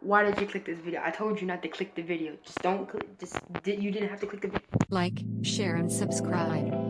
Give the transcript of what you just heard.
Why did you click this video? I told you not to click the video. Just don't click. Just you didn't have to click the video. Like, share and subscribe.